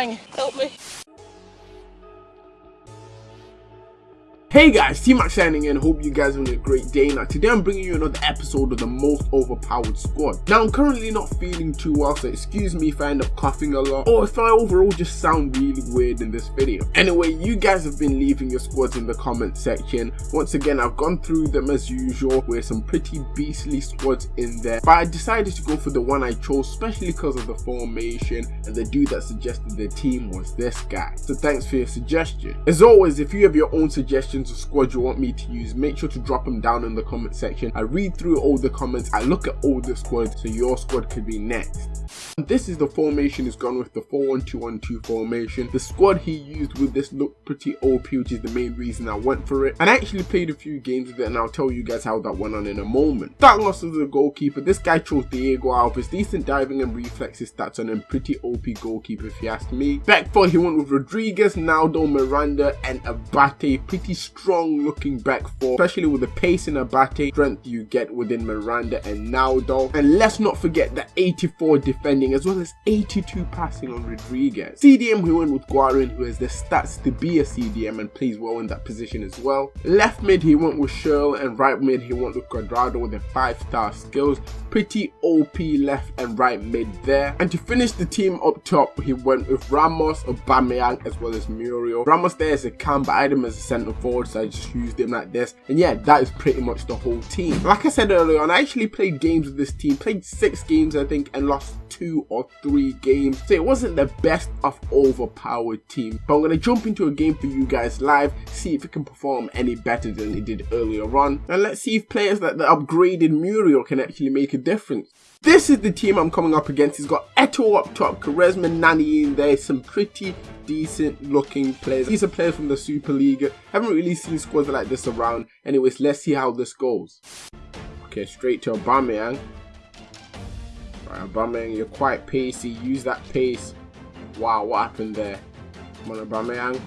Aubameyang, help me. Hey guys, T-Max signing in, hope you guys are having a great day. Now today I'm bringing you another episode of the most overpowered squad. Now I'm currently not feeling too well, so excuse me if I end up coughing a lot, or if I overall just sound really weird in this video. Anyway, you guys have been leaving your squads in the comment section. Once again, I've gone through them as usual, with some pretty beastly squads in there, but I decided to go for the one I chose, especially because of the formation, and the dude that suggested the team was this guy. So thanks for your suggestion. As always, if you have your own suggestions of squad you want me to use, make sure to drop them down in the comment section. I read through all the comments, I look at all the squads, so your squad could be next. And this is the formation he's gone with the 4-1-2-1-2 formation. The squad he used with this looked pretty OP, which is the main reason I went for it. And I actually played a few games with it, and I'll tell you guys how that went on in a moment. that off as the goalkeeper, this guy chose Diego Alves. Decent diving and reflexes stats on him, pretty OP goalkeeper if you ask me. Back four, he went with Rodriguez, Naldo, Miranda, and Abate. Pretty strong looking back four, especially with the pace in Abate, strength you get within Miranda and Naldo. And let's not forget the 84 defending as well as 82 passing on Rodriguez. CDM we went with Guarin who has the stats to be a CDM and plays well in that position as well. Left mid he went with Schürrle and right mid he went with Cuadrado with the 5 star skills. Pretty OP left and right mid there. And to finish the team up top he went with Ramos, Aubameyang as well as Muriel. Ramos there as a cam but I had him as a centre forward so I just used them like this. And yeah, that is pretty much the whole team. Like I said earlier on, I actually played games with this team, played six games I think, and lost two or three games. So it wasn't the best of overpowered team. But I'm going to jump into a game for you guys live, see if it can perform any better than it did earlier on. And let's see if players like the upgraded Muriel can actually make a difference. This is the team I'm coming up against. He's got Eto'o up top, Quaresma, Nani in there, some pretty decent looking players. These are players from the Super League. Haven't really seen squads like this around. Anyways, let's see how this goes. Okay, straight to Aubameyang. Right, Aubameyang, you're quite pacey. Use that pace. Wow, what happened there? Come on, Aubameyang.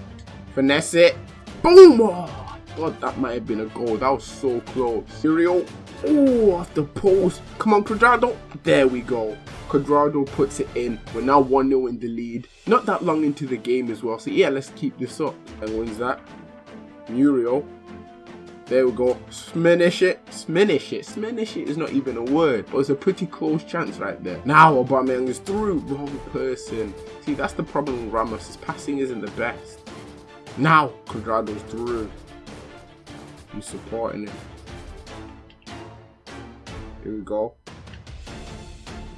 Finesse it. Boom! Oh, God, that might have been a goal. That was so close. Muriel Oh, off the post. Come on, Cuadrado. There we go. Cuadrado puts it in. We're now 1-0 in the lead. Not that long into the game as well. So yeah, let's keep this up. And wins that? Muriel. There we go. Sminish it. Sminish it. Sminish it is not even a word. But it's a pretty close chance right there. Now Aubameyang is through. Wrong person. See, that's the problem with Ramos. His passing isn't the best. Now Cuadrado's through. He's supporting it. Here we go.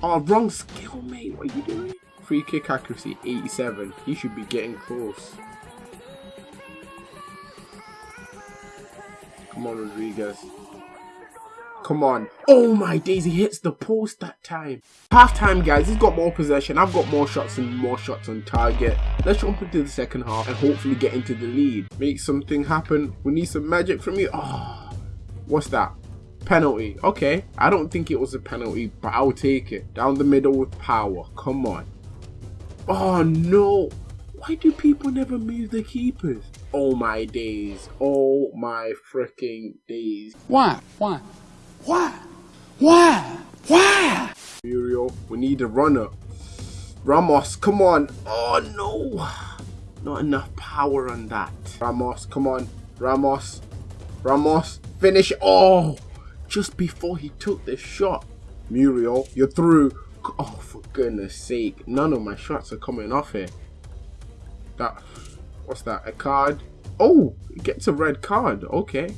Oh, wrong skill, mate. What are you doing? Free kick accuracy, 87. He should be getting close. Come on, Rodriguez. Come on. Oh my days, he hits the post that time. Half time, guys. He's got more possession. I've got more shots and more shots on target. Let's jump into the second half and hopefully get into the lead. Make something happen. We need some magic from you. Oh, what's that? Penalty. Okay. I don't think it was a penalty, but I'll take it. Down the middle with power. Come on. Oh, no. Why do people never move the keepers? Oh, my days. Oh, my freaking days. Why? Why? Why? Why? Why? Muriel, we need a runner. Ramos, come on. Oh, no. Not enough power on that. Ramos, come on. Ramos. Ramos, finish. Oh, just before he took the shot. Muriel, you're through. Oh, for goodness sake. None of my shots are coming off here. That, what's that, a card? Oh, it gets a red card. Okay.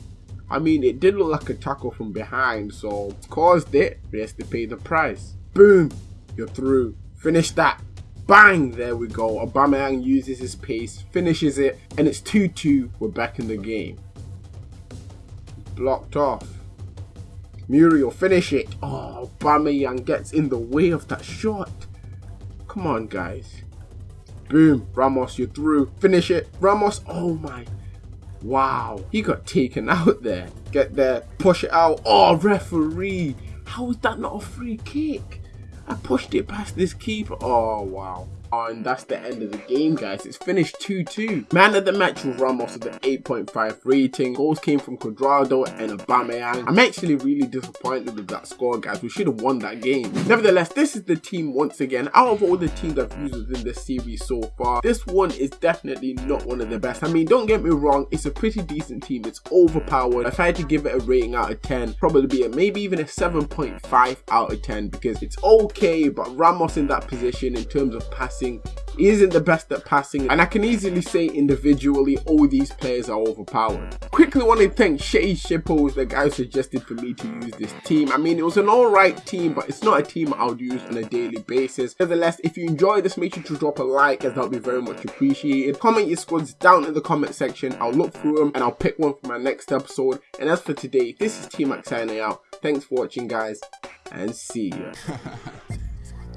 I mean, it did look like a tackle from behind, so caused it. He has to pay the price. Boom, you're through. Finish that. Bang, there we go. Aubameyang uses his pace, finishes it, and it's 2-2. We're back in the game. Blocked off. Muriel, finish it. Oh, Aubameyang gets in the way of that shot. Come on, guys. Boom. Ramos, you're through. Finish it. Ramos. Oh, my. Wow. He got taken out there. Get there. Push it out. Oh, referee. How is that not a free kick? I pushed it past this keeper. Oh, wow. And that's the end of the game, guys. It's finished 2-2. Man of the match was Ramos with an 8.5 rating. Goals came from Cuadrado and Aubameyang. I'm actually really disappointed with that score, guys. We should have won that game. Nevertheless, this is the team once again. Out of all the teams I've used within this series so far, this one is definitely not one of the best. I mean, don't get me wrong, it's a pretty decent team. It's overpowered. If I had to give it a rating out of 10, probably be a, maybe even a 7.5 out of 10 because it's okay, but Ramos in that position in terms of passing he isn't the best at passing and I can easily say individually all these players are overpowered. Quickly want to thank Shay Shippo the guy suggested for me to use this team. I mean it was an alright team but it's not a team I would use on a daily basis. Nevertheless if you enjoyed this make sure to drop a like as that would be very much appreciated. Comment your squads down in the comment section. I'll look through them and I'll pick one for my next episode. And as for today this is T Max signing out. Thanks for watching guys and see ya.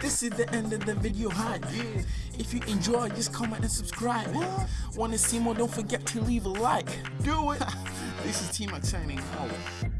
This is the end of the video hype. If you enjoy, just comment and subscribe. Wanna see more? Don't forget to leave a like. Do it. this is T Max signing out.